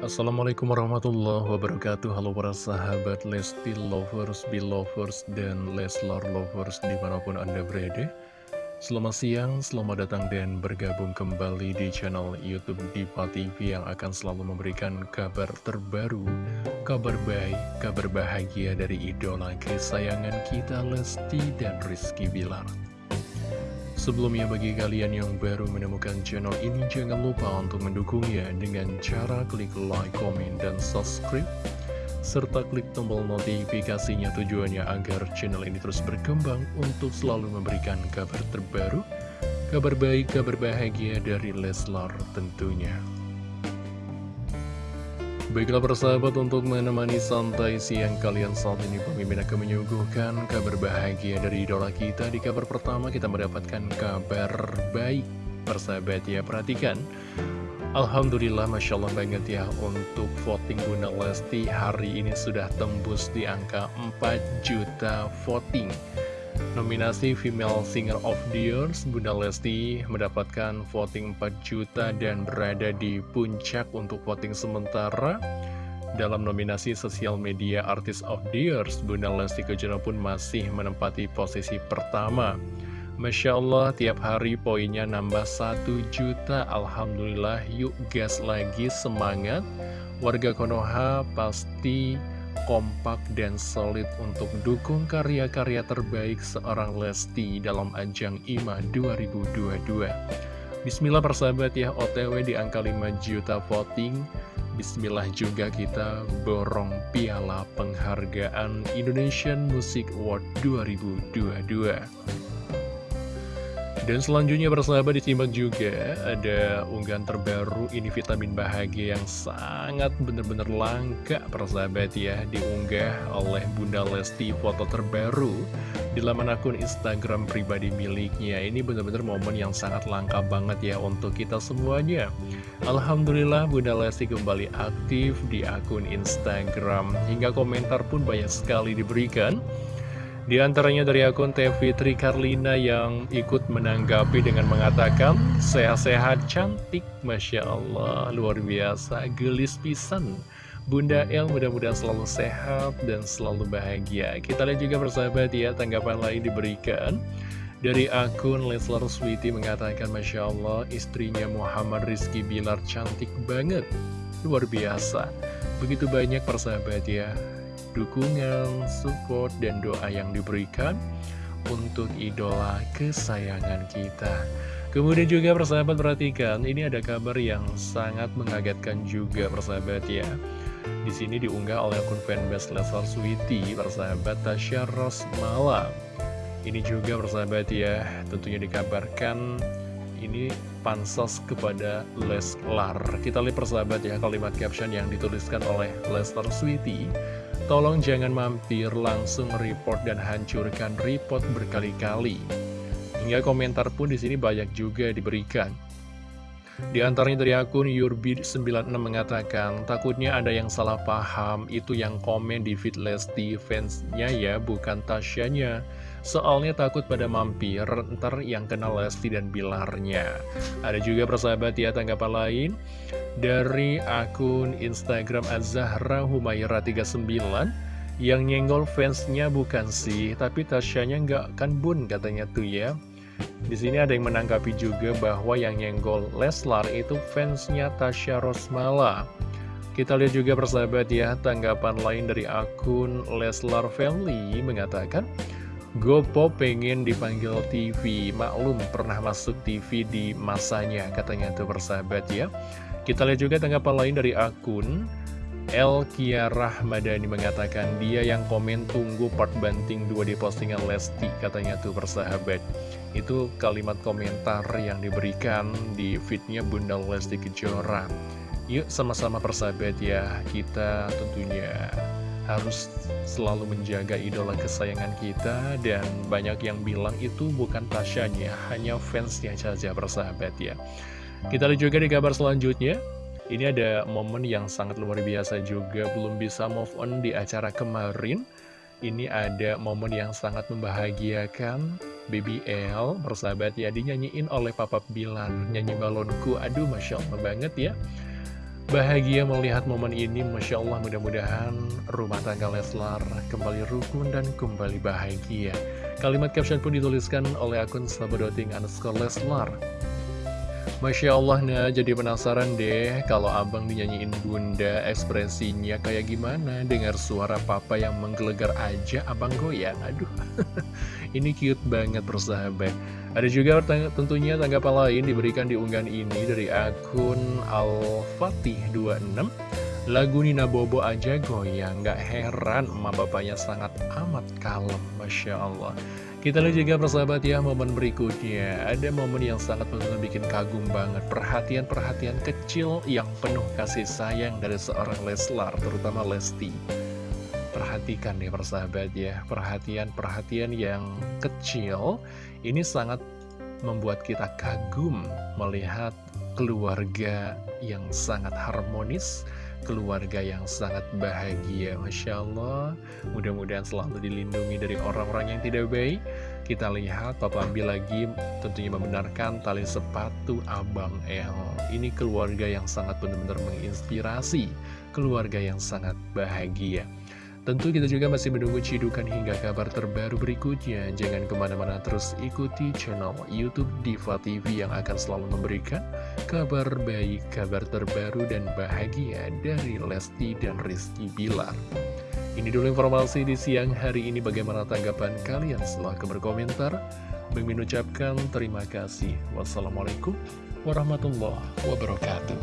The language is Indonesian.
Assalamualaikum warahmatullahi wabarakatuh. Halo para sahabat Lesti Lovers, Belovers, dan Leslar Lovers di mana pun anda berada. Selamat siang, selamat datang dan bergabung kembali di channel Youtube Diva TV Yang akan selalu memberikan kabar terbaru Kabar baik, kabar bahagia dari idola kesayangan kita Lesti dan Rizky Bilar Sebelumnya bagi kalian yang baru menemukan channel ini jangan lupa untuk mendukungnya dengan cara klik like, komen, dan subscribe serta klik tombol notifikasinya tujuannya agar channel ini terus berkembang untuk selalu memberikan kabar terbaru, kabar baik, kabar bahagia dari Leslar tentunya. Baiklah persahabat untuk menemani santai siang kalian saat ini pemimpin akan menyuguhkan kabar bahagia dari idola kita. Di kabar pertama kita mendapatkan kabar baik. Persahabat ya perhatikan. Alhamdulillah Masya Allah banget ya untuk voting Bunda Lesti hari ini sudah tembus di angka 4 juta voting Nominasi Female Singer of the Year, Bunda Lesti mendapatkan voting 4 juta dan berada di puncak untuk voting sementara. Dalam nominasi Social Media Artist of the Year, Bunda Lesti Kejora pun masih menempati posisi pertama. Masya Allah, tiap hari poinnya nambah 1 juta. Alhamdulillah, yuk gas lagi, semangat. Warga Konoha pasti kompak dan solid untuk dukung karya-karya terbaik seorang Lesti dalam ajang IMA 2022. Bismillah persahabat ya, OTW di angka 5 juta voting. Bismillah juga kita borong piala penghargaan Indonesian Music Award 2022. Dan selanjutnya bersahabat disimak juga ada unggahan terbaru ini vitamin bahagia yang sangat benar-benar langka persahabat ya diunggah oleh Bunda Lesti foto terbaru di laman akun Instagram pribadi miliknya. Ini benar-benar momen yang sangat langka banget ya untuk kita semuanya. Alhamdulillah Bunda Lesti kembali aktif di akun Instagram. Hingga komentar pun banyak sekali diberikan di antaranya dari akun TV Karlina yang ikut menanggapi dengan mengatakan Sehat-sehat cantik, Masya Allah, luar biasa, gelis pisan. Bunda El mudah-mudahan selalu sehat dan selalu bahagia. Kita lihat juga bersahabat ya, tanggapan lain diberikan. Dari akun Leslar Sweety mengatakan Masya Allah istrinya Muhammad Rizky Bilar cantik banget. Luar biasa. Begitu banyak persahabat ya dukungan, support, dan doa yang diberikan untuk idola kesayangan kita. Kemudian juga persahabat perhatikan, ini ada kabar yang sangat mengagetkan juga persahabat ya. Di sini diunggah oleh akun fanbase Leslar Sweety, persahabat Tasya Rosmala. Ini juga persahabat ya, tentunya dikabarkan ini pansos kepada Leslar. Kita lihat persahabat ya kalimat caption yang dituliskan oleh Leslar Sweety. Tolong jangan mampir, langsung report dan hancurkan report berkali-kali. Hingga komentar pun di sini banyak juga diberikan. Di antaranya dari akun Yurbid96 mengatakan, takutnya ada yang salah paham, itu yang komen di feed Lesti fansnya ya, bukan Tasyanya. Soalnya takut pada mampir, ntar yang kenal Lesti dan Bilarnya. Ada juga persahabat ya tanggapan lain dari akun Instagram Azahra Humayra 39 yang nyenggol fansnya bukan sih, tapi Tasyanya nggak kan bun katanya tuh ya. Di sini ada yang menanggapi juga bahwa yang nyenggol Leslar itu fansnya Tasya Rosmala. Kita lihat juga persahabat ya, tanggapan lain dari akun Leslar Family mengatakan, Gopo pengen dipanggil TV, maklum pernah masuk TV di masanya, katanya tuh persahabat ya. Kita lihat juga tanggapan lain dari akun El Kiarah Madani mengatakan dia yang komen tunggu part banting dua di postingan Lesti, katanya tuh persahabat. Itu kalimat komentar yang diberikan di fitnya Bunda Lesti Kejora. Yuk sama-sama persahabat ya, kita tentunya harus selalu menjaga idola kesayangan kita dan banyak yang bilang itu bukan Tasyanya, hanya fansnya saja bersahabat ya. Kita lihat juga di kabar selanjutnya. Ini ada momen yang sangat luar biasa juga, belum bisa move on di acara kemarin. Ini ada momen yang sangat membahagiakan Baby L, bersahabat ya, dinyanyiin oleh Papa Bilan, nyanyi balonku, aduh Masya Allah banget ya. Bahagia melihat momen ini, Masya Allah mudah-mudahan rumah tangga Leslar kembali rukun dan kembali bahagia. Kalimat caption pun dituliskan oleh akun sahabadoting underscore Leslar. Masya Allah, nah jadi penasaran deh kalau abang dinyanyiin bunda ekspresinya kayak gimana. Dengar suara papa yang menggelegar aja abang goyang. Aduh, ini cute banget persahabat. Ada juga tentunya tanggapan lain diberikan di unggahan ini dari akun Al-Fatih26 Lagu Nina Bobo aja goyang, gak heran emak bapaknya sangat amat kalem. Masya Allah kita lihat juga persahabat ya momen berikutnya. Ada momen yang sangat benar bikin kagum banget. Perhatian-perhatian kecil yang penuh kasih sayang dari seorang Leslar Terutama Lesti. Perhatikan nih persahabat ya. Perhatian-perhatian yang kecil Ini sangat membuat kita kagum Melihat keluarga yang sangat harmonis keluarga yang sangat bahagia Masya Allah. Mudah-mudahan selalu dilindungi dari orang-orang yang tidak baik. Kita lihat Papa ambil lagi tentunya membenarkan tali sepatu Abang El. Ini keluarga yang sangat benar-benar menginspirasi keluarga yang sangat bahagia. Tentu kita juga masih menunggu cidukan hingga kabar terbaru berikutnya. Jangan ke mana-mana terus ikuti channel Youtube Diva TV yang akan selalu memberikan kabar baik, kabar terbaru dan bahagia dari Lesti dan Rizky Bilar. Ini dulu informasi di siang hari ini bagaimana tanggapan kalian setelah berkomentar. Mimin ucapkan terima kasih. Wassalamualaikum warahmatullahi wabarakatuh.